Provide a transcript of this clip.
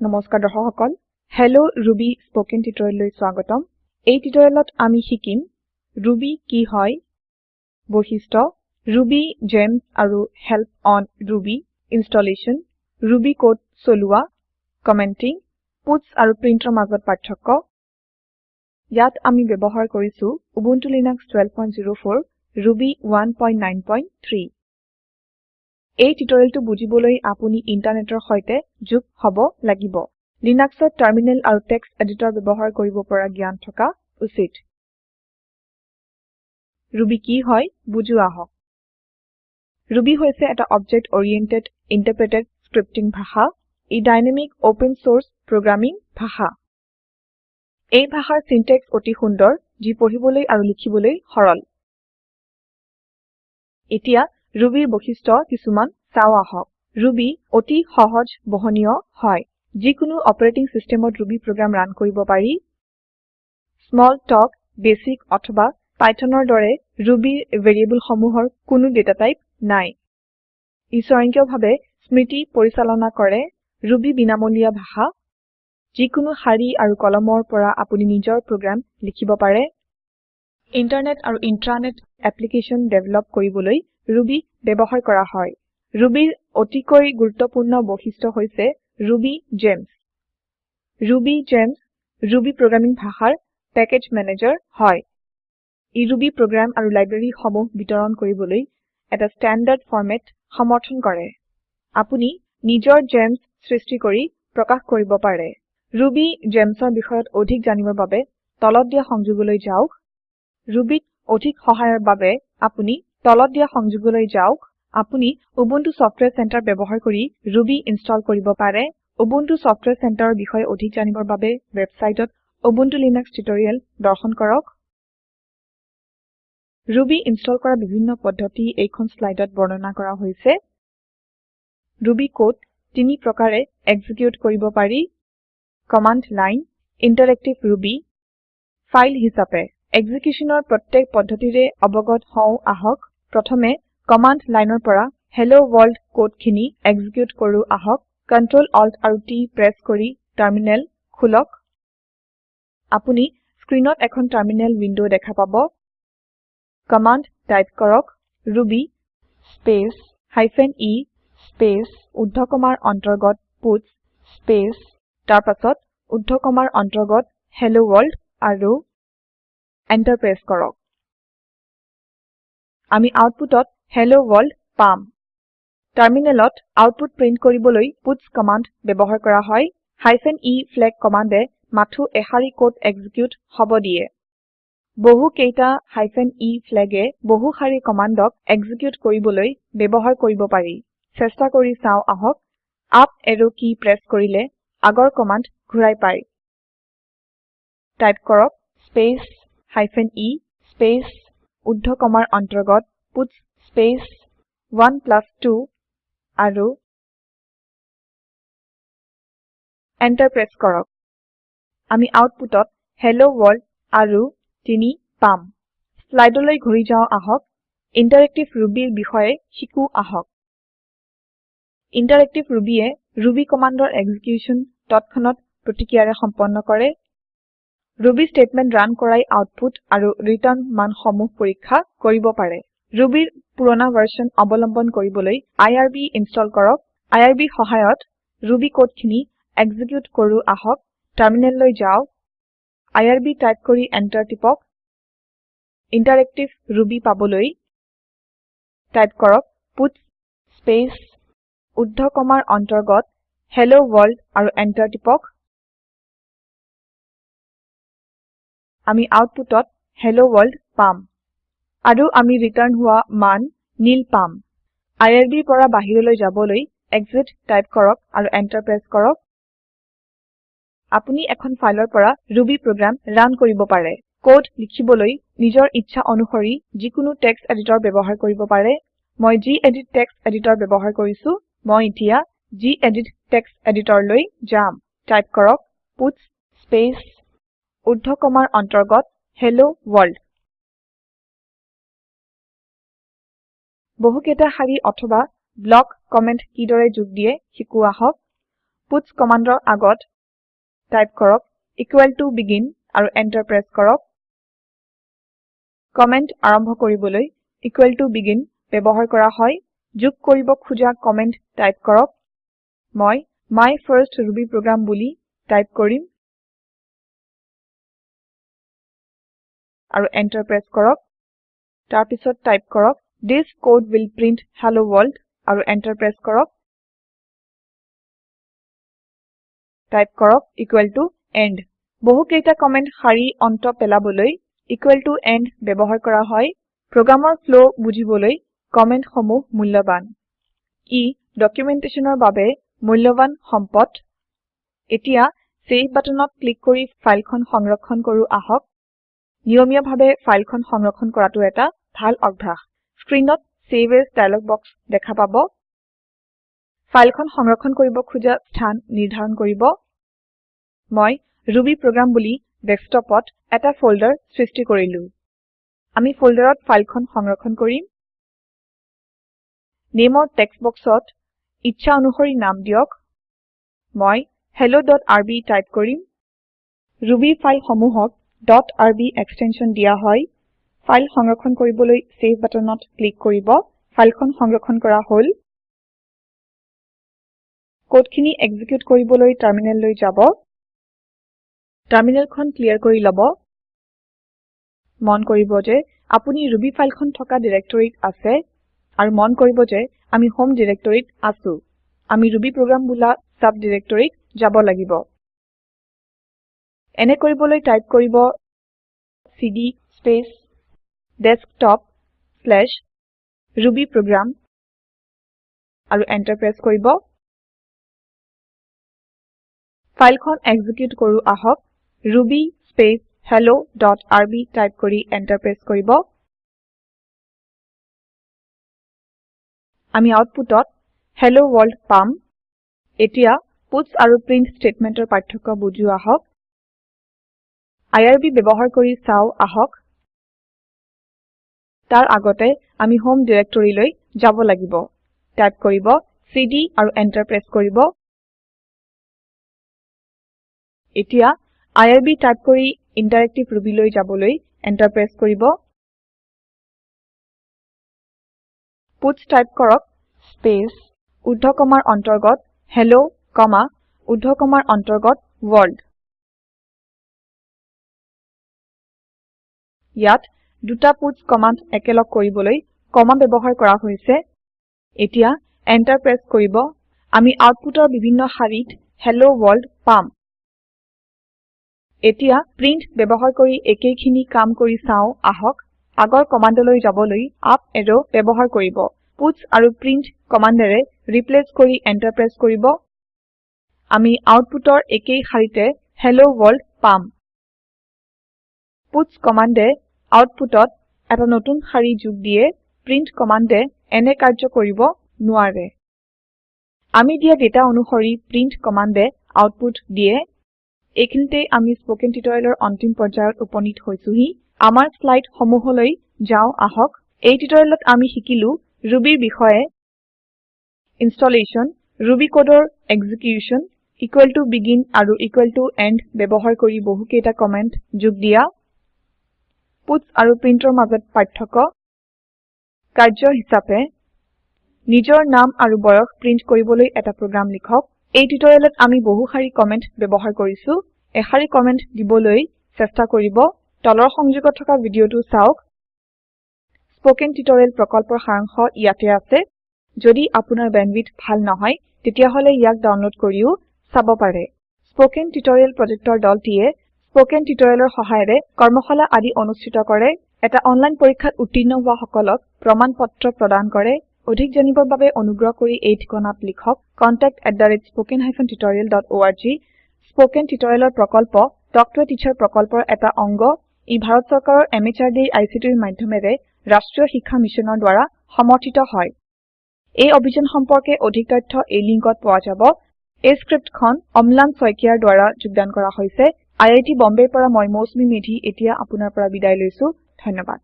নমস্কাৰ দৰ্শক সকল হেল্ল ৰুবি স্পকেন টিউটৰিয়েললৈ স্বাগতম। এই টিউটৰিয়েলত আমি শিকিম ৰুবি কি হয় বৈশিষ্ট্য ৰুবি জেমছ আৰু help on Ruby installation Ruby code চলোৱা কমেন্টিং পাটছ আৰু প্ৰিণ্টৰ মাজত পাৰ্থক্য। ইয়াত আমি ব্যৱহাৰ কৰিছো উবুন্টু লিনাক্স 1204 ৰুবি 193 এই টিউটৰিয়েলটো বুজিবলৈ আপুনি ইন্টাৰনেটৰ সৈতে যোগ হব লাগিব। লিনাক্সত টাৰ্মিনেল আৰু টেক্সট এডিটৰ ব্যৱহাৰ কৰিব পৰা জ্ঞান থকা উচিত। ৰুবি কি হয় বুজো আহক। ৰুবি হৈছে এটা অবজেক্ট অৰিয়েণ্টেড ইণ্টাৰপ্ৰেটেড স্ক্ৰিপ্টিং ভাষা। ই ডাইনামিক অপেন চোৰ্স প্ৰগ্ৰামিং ভাষা। এই ভাষাৰ সিনট্যাক্স অতি সুন্দৰ যি পঢ়িবলৈ আৰু লিখিবলৈ সৰল। এতিয়া ৰুবিৰ বৈশিষ্ট্য কিছুমান চাও আহক। ৰুবি অতি সহজ বহনীয় হয়। যিকোনো অপাৰেটিং সিস্টেমত ৰুবি প্ৰগ্ৰাম ৰান কৰিব পাৰি। স্মল talk বেচিক অথবা পাইথনৰ দৰে ৰুবিৰ ভেৰিয়েবল সমূহৰ কোনো ডেটা টাইপ নাই। ই স্বয়ংক্ৰিয়ভাৱে স্মৃতি পৰিচালনা কৰে ৰুবি বিনামূলীয়া ভাষা। যিকোনো শাৰী আৰু কলমৰ পৰা আপুনি নিজৰ প্ৰগ্ৰাম লিখিব পাৰে। ইণ্টাৰনেট আৰু ইন্ট্ৰানেট এপ্লিকেচন ডেভেলপ কৰিবলৈ ৰুবি ব্যৱহাৰ কৰা হয়। ৰুবিৰ অতিকৈ গুৰুত্বপূৰ্ণ বৈশিষ্ট্য হৈছে Ruby gems Ruby gems Ruby programming ভাষাৰ পেকেজ মেনেজাৰ হয়। ই ৰুবি প্ৰগ্ৰাম আৰু লাইব্ৰেৰী সমূহ বিতৰণ কৰিবলৈ এটা ষ্টেণ্ডাৰ্ড ফৰমেট সমৰ্থন কৰে। আপুনি নিজৰ জেমছ সৃষ্টি কৰি প্ৰকাশ কৰিব পাৰে। ৰুবি জেমছৰ বিষয়ত অধিক জানিবৰ বাবে তলত দিয়া সংযোগলৈ যাওক। ৰুবিত অধিক সহায়ৰ বাবে আপুনি তলত দিয়া সংযোগলৈ যাওক আপুনি উবুন্টু সফটওয়্যাৰ সেন্টাৰ ব্যৱহাৰ কৰি ৰুবি ইনষ্টল কৰিব পাৰে। উবুন্টু সফটওয়্যাৰ সেন্টাৰৰ বিষয়ে অধিক জানিবৰ বাবে ৱেবছাইটত উবুন্টু লিনাক্স টিউটৰিয়েল দৰ্শন কৰক। ৰুবি ইনষ্টল কৰা বিভিন্ন পদ্ধতি এইখন স্লাইডত বৰ্ণনা কৰা হৈছে। ৰুবি কোড তিনি প্ৰকাৰে এক্সিকিউট কৰিব পাৰি। Command line interactive Ruby file হিচাপে। এক্সিকিউচনৰ প্ৰত্যেক পদ্ধতিৰে অৱগত হও আহক। প্ৰথমে কমাণ্ড লাইনৰ পৰা হেল্ল ৱৰ্ল্ড কোড খিনি এক্সিকিউট কৰো আহক। Ctrl Alt আৰু T প্ৰেছ কৰি টাৰ্মিনেল খুলক। আপুনি স্ক্ৰীনত এখন টাৰ্মিনেল উইন্ডো দেখা পাব। কমাণ্ড টাইপ কৰক Ruby space hyphen e space ঊৰ্ধ্বকমাৰ অন্তৰ্গত পাটছ স্পেচ। তাৰ পাছত ঊৰ্ধ্বকমাৰ অন্তৰ্গত হেল্ল ৱৰ্ল্ড আৰু এন্টাৰ প্ৰেছ কৰক। আমি আউটপুটত হেল্ল ৱৰ্ল্ড পাম। টাৰ্মিনেলত আউটপুট প্ৰিন্ট কৰিবলৈ পাটছ কমাণ্ড ব্যৱহাৰ কৰা হয় হাইফেন e ফ্লেগ কমাণ্ডে মাথো এশাৰি কোড এক্সিকিউট হব দিয়ে। বহু কেইটা হাইফেন e ফ্লেগে বহু শাৰী কমাণ্ডক এক্সিকিউট কৰিবলৈ ব্যৱহাৰ কৰিব পাৰি। চেষ্টা কৰি চাও আহক আপ এৰো কি প্ৰেছ কৰিলে আগৰ কমাণ্ড ঘূৰাই পায়। টাইপ কৰক স্পেচ হাইফেন e স্পেচ ঊৰ্ধ্বকমাৰ অন্তৰ্গত পাটছ স্পেচ 1 প্লাছ 2 আৰু এন্টাৰ প্ৰেছ কৰক। আমি আউটপুটত হেল্ল ৱৰ্ল্ড আৰু 3 পাম। স্লাইডলৈ ঘূৰি যাও আহক। ইণ্টাৰেক্টিভ ৰুবিৰ বিষয়ে শিকো আহক। ইণ্টাৰেক্টিভ ৰুবিয়ে ৰুবি কমাণ্ডৰ এক্সিকিউচন তৎক্ষণাত প্ৰতিক্ৰিয়াৰে সম্পন্ন কৰে। ৰুবি স্টেটমেন্ট ৰান কৰাই আউটপুট আৰু ৰিটাৰ্ণ মান সমূহ পৰীক্ষা কৰিব পাৰে। ৰুবিৰ পুৰণা ভাৰ্সন অৱলম্বন কৰিবলৈ আইআৰবি ইনষ্টল কৰক। আইআৰবি সহায়ত ৰুবি কোড খিনি এক্সিকিউট কৰো আহক। টাৰ্মিনেললৈ যাওক আইআৰবি টাইপ কৰি এন্টাৰ টিপক। ইণ্টাৰেক্টিভ ৰুবি পাবলৈ টাইপ কৰক। পাটছ স্পেচ ঊৰ্ধ্বকমাৰ অন্তৰ্গত হেল্ল ৱৰ্ল্ড আৰু এন্টাৰ টিপক। আমি আউটপুটত হেল্ল ৱৰ্ল্ড পাম। আৰু আমি ৰিটাৰ্ণ হোৱা মান নীল পাম। আইআৰবিৰ পৰা বাহিৰলৈ যাবলৈ এক্সিট টাইপ কৰক আৰু এন্টাৰ প্ৰেছ কৰক। আপুনি এখন ফাইলৰ পৰা ৰুবি প্ৰগ্ৰাম ৰান কৰিব পাৰে। কোড লিখিবলৈ নিজৰ ইচ্ছা অনুসৰি যিকোনো টেক্সট এডিটৰ ব্যৱহাৰ কৰিব পাৰে। মই গেদিত টেক্সট এডিটৰ ব্যৱহাৰ কৰিছো। মই এতিয়া গেদিত টেক্সট এডিটৰলৈ যাম। টাইপ কৰক পাটছ স্পেচ ঊৰ্ধ্বকমাৰ অন্তৰ্গত হেল্ল ৱৰ্ল্ড। বহুকেইটা শাৰী অথবা ব্লক কমেন্ট কিদৰে যোগ দিয়ে শিকো আহক puts কমান্ডৰ আগত টাইপ কৰক ইকুয়েল টু বেগিন আৰু এন্টাৰ প্ৰেছ কৰক। কমেন্ট আৰম্ভ কৰিবলৈ ইকুয়েল টু বেগিন ব্যৱহাৰ কৰা হয়। যোগ কৰিব খুজা কমেন্ট টাইপ কৰক। মই মাই ফাৰ্ষ্ট ৰুবি প্ৰগ্ৰাম বুলি টাইপ কৰিম। আৰু এন্টাৰ প্ৰেছ কৰক। তাৰ পিছত টাইপ কৰক this code will print hello world আৰু এন্টাৰ প্ৰেছ কৰক। টাইপ কৰক ইকুয়েল টু এণ্ড বহু কেইটা কমেন্ট শাৰী অন্ত পেলাবলৈ ইকুয়েল টু এণ্ড ব্যৱহাৰ কৰা হয়। প্ৰোগ্ৰামৰ ফ্লো বুজিবলৈ কমেন্ট সমূহ মূল্যৱান। ই ডকুমেন্টেচনৰ বাবে মূল্যৱান সম্পদ। এতিয়া সেভ বাটনত ক্লিক কৰি ফাইলখন সংৰক্ষণ কৰো আহক। নিয়মীয়াভাৱে ফাইলখন সংৰক্ষণ কৰাটো এটা ভাল অভ্যাস। স্ক্ৰীনত চেভ এজ ডায়লগ বক্স দেখা পাব। ফাইলখন সংৰক্ষণ কৰিব খুজা স্থান নিৰ্ধাৰণ কৰিব। মই ৰুবি প্ৰগ্ৰাম বুলি ডেস্কটপত এটা ফল্ডাৰ সৃষ্টি কৰিলো। আমি ফল্ডাৰত ফাইলখন সংৰক্ষণ কৰিম। নেমৰ টেক্সট বক্সত ইচ্ছা অনুসৰি নাম দিয়ক। মই helloআৰবি টাইপ কৰিম। ৰুবি ফাইল সমূহক .rb এক্সটেনশন দিয়া হয়। ফাইল সংৰক্ষণ কৰিবলৈ সেভ বাটনত ক্লিক কৰিব। ফাইলখন সংৰক্ষণ কৰা হল। কোডখিনি এক্সিকিউট কৰিবলৈ টাৰমিনেললৈ যাব। টাৰমিনেলখন ক্লিয়াৰ কৰি লব। মন কৰিব যে আপুনি ৰুবি ফাইলখন থকা ডিৰেক্টৰীত আছে আৰু মন কৰিব যে আমি হোম ডিৰেক্টৰীত আছো। আমি ৰুবি প্ৰগ্ৰাম বোলা সাব ডিৰেক্টৰীত যাব লাগিব। এনে কৰিবলৈ টাইপ কৰিব চিডি স্পেচ desktopৰুবিপ্ৰগ্ৰাম আৰু এন্টাৰ প্ৰেছ কৰিব। ফাইলখন এক্সিকিউট কৰো আহক। Ruby space hello dot RB type কৰি এন্টাৰ প্ৰেছ কৰিব। আমি আউটপুটত হেল্ল ৱৰ্ল্ড পাম। এতিয়া পাটছ আৰু প্ৰিণ্ট স্টেটমেন্টৰ পাৰ্থক্য বুজো আহক। আইআৰবি ব্যৱহাৰ কৰি চাও আহক। তাৰ আগতে আমি হোম ডিৰেক্টৰীলৈ যাব লাগিব। টাইপ কৰিব চিডি আৰু এন্টাৰ প্ৰেছ কৰিব। এতিয়া আইআৰবি টাইপ কৰি ইণ্টাৰেক্টিভ ৰুবি লৈ যাবলৈ এন্টাৰ প্ৰেছ কৰিব। পাটছ টাইপ কৰক স্পেচ ঊৰ্ধ কমাৰ অন্তৰ্গত হেল্ল কমা ঊৰ্ধ কমাৰ অন্তৰ্গত ৱৰ্ল্ড ইয়াত দুটা পাটছ কমান্ড একেলগ কৰিবলৈ কমা ব্যৱহাৰ কৰা হৈছে। এতিয়া এন্টাৰ প্ৰেছ কৰিব। আমি আউটপুটৰ বিভিন্ন শাৰীত হেল্ল ৱৰ্ল্ড পাম। এতিয়া প্ৰিণ্ট ব্যৱহাৰ কৰি একেইখিনি কাম কৰি চাও আহক। আগৰ কমান্ডলৈ যাবলৈ আপ এৰো ব্যৱহাৰ কৰিব। পাটছ আৰু প্ৰিণ্ট কমান্ডেৰে ৰিপ্লেচ কৰি এন্টাৰ প্ৰেছ কৰিব। আমি আউটপুটৰ একেই শাৰীতে হেল্ল ৱৰ্ল্ড পাম। পাটছ কমান্ডে আউটপুটত এটা নতুন শাৰী যোগ দিয়ে প্ৰিণ্ট কমান্ডে এনে কাৰ্য কৰিব নোৱাৰে। আমি দিয়া ডেটা অনুসৰি প্ৰিণ্ট কমান্ডে আউটপুট দিয়ে। এইখিনিতে আমি স্পকেন টিউটৰিয়েলৰ অন্তিম পৰ্যায়ত উপনীত হৈছোহি। আমাৰ শ্লাইড সমূহলৈ যাও আহক। এই টিউটৰিয়েলত আমি শিকিলো ৰুবিৰ বিষয়ে ইনষ্টলেচন ৰুবি কোডৰ এক্সিকিউশ্যন ইকুয়েল টু বেগিন আৰু ইকুয়েল টু এণ্ড ব্যৱহাৰ কৰি বহু কেইটা কমেন্ট যোগ দিয়া। পাটছ আৰু প্ৰিণ্টৰ মাজত পাৰ্থক্য। কাৰ্য হিচাপে নিজৰ নাম আৰু বয়স প্ৰিণ্ট কৰিবলৈ এটা প্ৰোগ্ৰাম লিখক। এই টিউটৰিয়েলত আমি বহু শাৰী কমেন্ট ব্যৱহাৰ কৰিছো। এশাৰী কমেন্ট দিবলৈ চেষ্টা কৰিব। তলৰ সংযোগত থকা ভিডিঅটো চাওক। স্পকেন টিউটৰিয়েল প্ৰকল্পৰ সাৰাংশ ইয়াতে আছে। যদি আপোনাৰ বেণ্ডৱিডথ ভাল নহয় তেতিয়াহলে ইয়াক ডাউনলোড কৰিও চাব পাৰে। স্পকেন টিউটৰিয়েল প্ৰজেক্টৰ দলটিয়ে স্পকেন টিউটৰিয়েলৰ সহায়েৰে কৰ্মশালা আদি অনুষ্ঠিত কৰে। এটা অনলাইন পৰীক্ষাত উত্তীৰ্ণ হোৱা সকলক প্ৰমাণ পত্ৰ প্ৰদান কৰে। অধিক জানিবৰ বাবে অনুগ্ৰহ কৰি এই ঠিকনাত লিখক contactspoken tutorialorg স্পকেন টিউটৰিয়েলৰ প্ৰকল্প টক টু এ টিচাৰ প্ৰকল্পৰ এটা অংগ। ই ভাৰত চৰকাৰৰ MHRDৰ ICTৰ মাধ্যমেৰে ৰাষ্ট্ৰীয় শিক্ষা মিছনৰ দ্বাৰা সমৰ্থিত হয়। এই অভিযান সম্পৰ্কে অধিক তথ্য এই লিংকত পোৱা যাব। এই স্ক্ৰিপ্টখন অম্লান শইকীয়াৰ দ্বাৰা যোগদান কৰা হৈছে। আই আই টী বম্বেৰ পৰা মই মৌচুমী মেধী এতিয়া আপোনাৰ পৰা বিদায় লৈছো। ধন্যবাদ।